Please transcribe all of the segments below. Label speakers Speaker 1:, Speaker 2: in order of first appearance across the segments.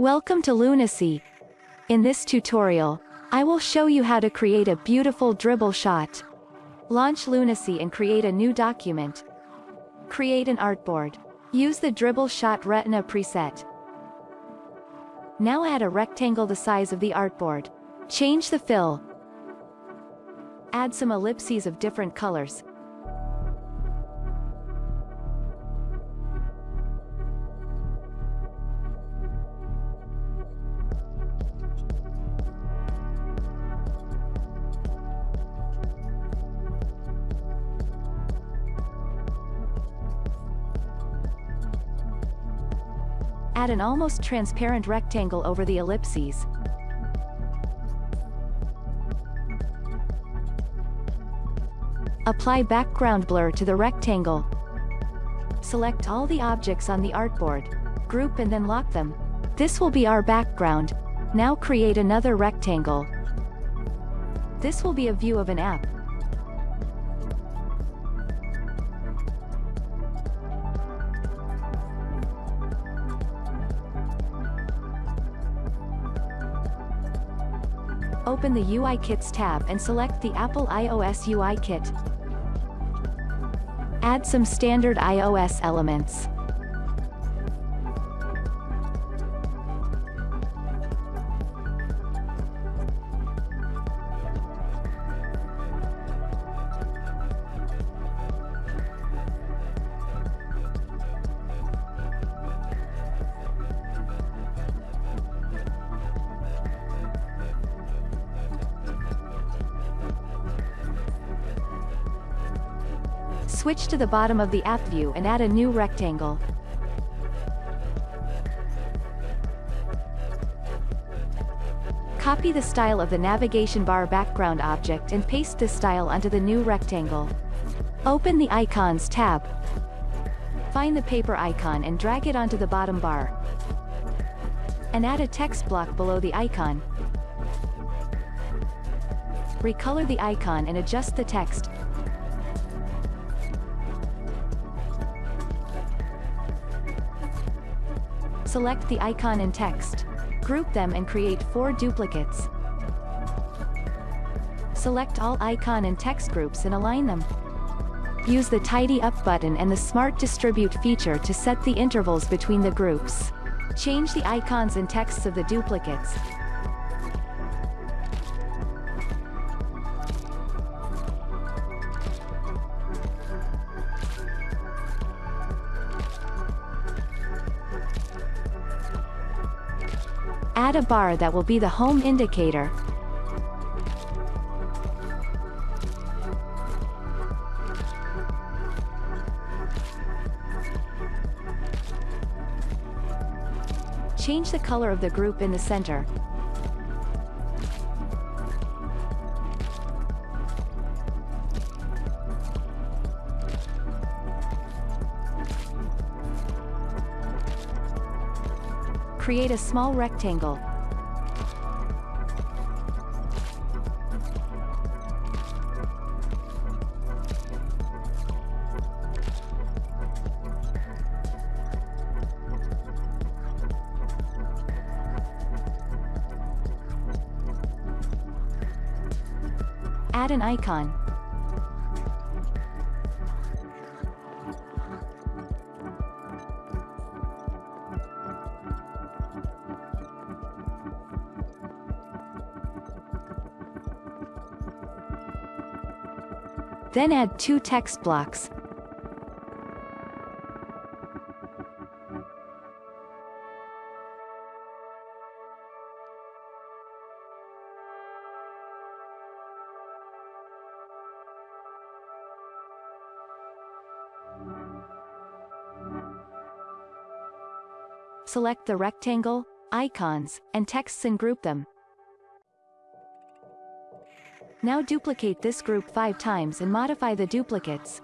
Speaker 1: Welcome to Lunacy. In this tutorial, I will show you how to create a beautiful Dribbble shot. Launch Lunacy and create a new document. Create an artboard. Use the Dribbble shot retina preset. Now add a rectangle the size of the artboard. Change the fill. Add some ellipses of different colors. Add an almost transparent rectangle over the ellipses. Apply background blur to the rectangle. Select all the objects on the artboard. Group and then lock them. This will be our background. Now create another rectangle. This will be a view of an app. Open the UI Kits tab and select the Apple iOS UI Kit. Add some standard iOS elements. Switch to the bottom of the app view and add a new rectangle. Copy the style of the navigation bar background object and paste this style onto the new rectangle. Open the Icons tab. Find the paper icon and drag it onto the bottom bar. And add a text block below the icon. Recolor the icon and adjust the text, Select the icon and text. Group them and create four duplicates. Select all icon and text groups and align them. Use the Tidy Up button and the Smart Distribute feature to set the intervals between the groups. Change the icons and texts of the duplicates, Add a bar that will be the home indicator. Change the color of the group in the center. Create a small rectangle. Add an icon. Then add two text blocks. Select the rectangle, icons, and texts and group them. Now duplicate this group 5 times and modify the duplicates.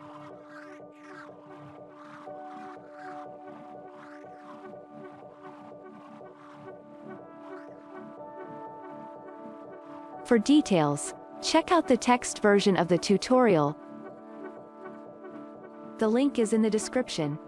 Speaker 1: For details, check out the text version of the tutorial. The link is in the description.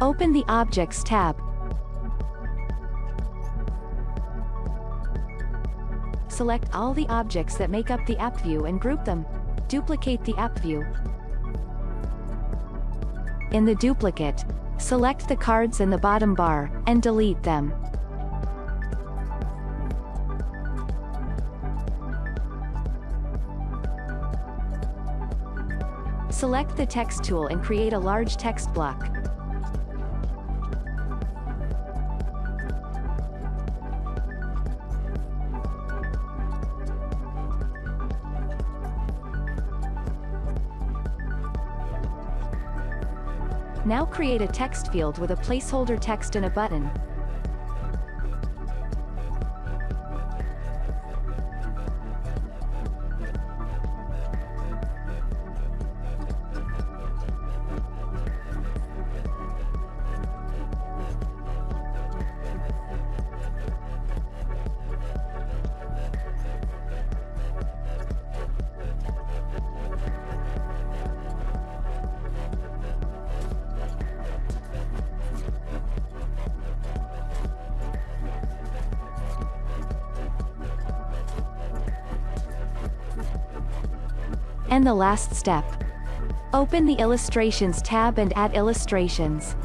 Speaker 1: Open the Objects tab. Select all the objects that make up the app view and group them. Duplicate the app view. In the duplicate, select the cards in the bottom bar, and delete them. Select the text tool and create a large text block. Now create a text field with a placeholder text and a button. And the last step. Open the Illustrations tab and add illustrations.